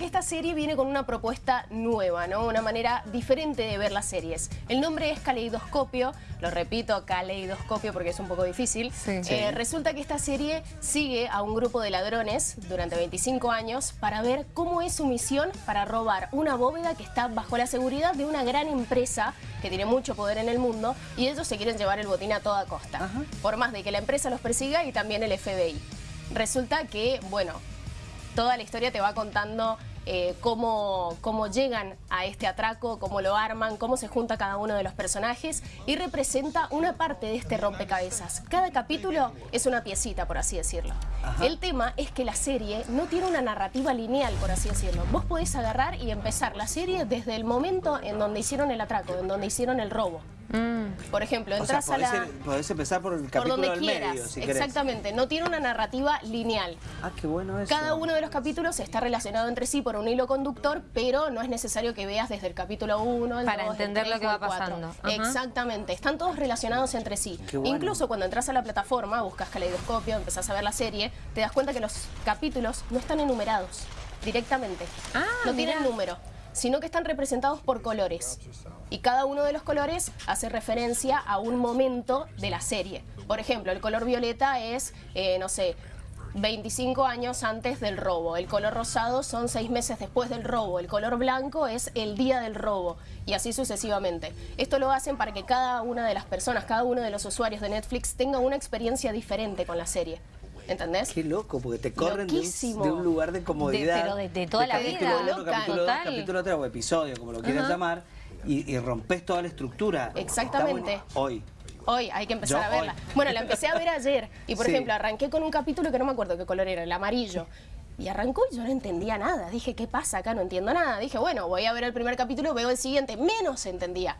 Esta serie viene con una propuesta nueva, ¿no? Una manera diferente de ver las series. El nombre es Caleidoscopio, lo repito, Caleidoscopio porque es un poco difícil. Sí. Eh, resulta que esta serie sigue a un grupo de ladrones durante 25 años para ver cómo es su misión para robar una bóveda que está bajo la seguridad de una gran empresa que tiene mucho poder en el mundo y ellos se quieren llevar el botín a toda costa. Por más de que la empresa los persiga y también el FBI. Resulta que, bueno, toda la historia te va contando eh, cómo, cómo llegan a este atraco, cómo lo arman, cómo se junta cada uno de los personajes y representa una parte de este rompecabezas. Cada capítulo es una piecita, por así decirlo. El tema es que la serie no tiene una narrativa lineal, por así decirlo. Vos podés agarrar y empezar la serie desde el momento en donde hicieron el atraco, en donde hicieron el robo. Por ejemplo, O sea, entras a la... podés, podés empezar por el Por capítulo donde del quieras, medio, si querés. exactamente. No tiene una narrativa lineal. Ah, qué bueno eso. Cada uno de los capítulos está relacionado entre sí por un hilo conductor, pero no es necesario que veas desde el capítulo 1, el Para 2, el entender 3 lo que va el 4. pasando. Ajá. Exactamente, están todos relacionados entre sí. Qué bueno. Incluso cuando entras a la plataforma, buscas caleidoscopio, empezás a ver la serie, te das cuenta que los capítulos no están enumerados directamente. Ah, no tienen mirá. número, sino que están representados por colores. Y cada uno de los colores hace referencia a un momento de la serie. Por ejemplo, el color violeta es, eh, no sé, 25 años antes del robo. El color rosado son 6 meses después del robo. El color blanco es el día del robo. Y así sucesivamente. Esto lo hacen para que cada una de las personas, cada uno de los usuarios de Netflix tenga una experiencia diferente con la serie. ¿Entendés? Qué loco, porque te corren de un, de lugar de comodidad. De- pero de- de toda la capítulo vida. uno, capítulo dos, Total. capítulo tres o episodio, como lo quieras llamar, y, y rompes toda la estructura. Exactamente. Hoy. Hoy hay que empezar Yo a verla. hoy. Bueno, la empecé a ver ayer y, por Sí. ejemplo, arranqué con un capítulo que no me acuerdo qué color era, el amarillo. Y arrancó y yo no entendía nada. Dije, ¿qué pasa acá? No entiendo nada. Dije, bueno, voy a ver el primer capítulo, veo el siguiente. Menos entendía.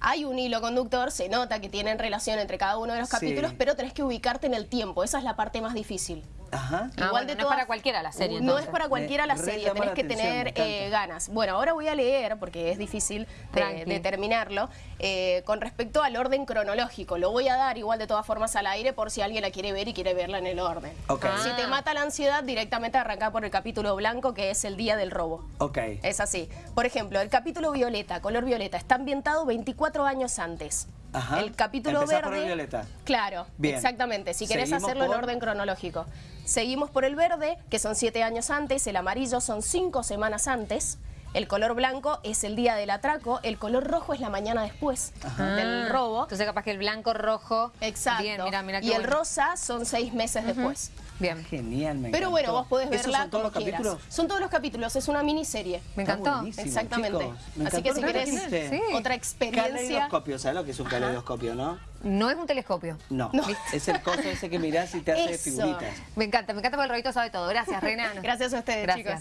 Hay un hilo conductor, se nota que tienen relación entre cada uno de los Sí. capítulos, pero tenés que ubicarte en el tiempo. Esa es la parte más difícil. Ajá. Ah, bueno, no es para cualquiera la serie, No entonces. es para cualquiera la Me serie, tenés la que atención, tener eh, ganas. Bueno, ahora voy a leer, porque es difícil de, Tranqui. de terminarlo, eh, con respecto al orden cronológico. Lo voy a dar igual de todas formas al aire por si alguien la quiere ver y quiere verla en el orden. Ah. Si te mata la ansiedad, directamente arranca por el capítulo blanco, que es el día del robo. Ok. Es así. Por ejemplo, el capítulo violeta, color violeta, está ambientado 24 años antes. Ajá. El capítulo Empezás verde. por el violeta. Claro, Bien. exactamente. Si querés Seguimos hacerlo por- en orden cronológico. Seguimos por el verde, que son 7 años antes. El amarillo son 5 semanas antes. El color blanco es el día del atraco. El color rojo es la mañana después del Ah, robo. Entonces capaz que el blanco, rojo. Exacto. Bien, mira, mira qué y el rosa son 6 meses después. Bien. Genial, me Pero encantó. bueno, vos podés ¿Esos verla son todos como los quieras. capítulos? Son todos los capítulos, es una miniserie. Me encantó. Exactamente. chicos. Me Así que si querés. Sí. otra experiencia... Caleidoscopio, ¿sabes lo que es un caleidoscopio, no? No es un telescopio. No. No. Es el coso ese que mirás y te hace Eso. figuritas. Me encanta, me encanta porque el rollito sabe todo. Gracias, Reina. Gracias a ustedes, Gracias. chicos.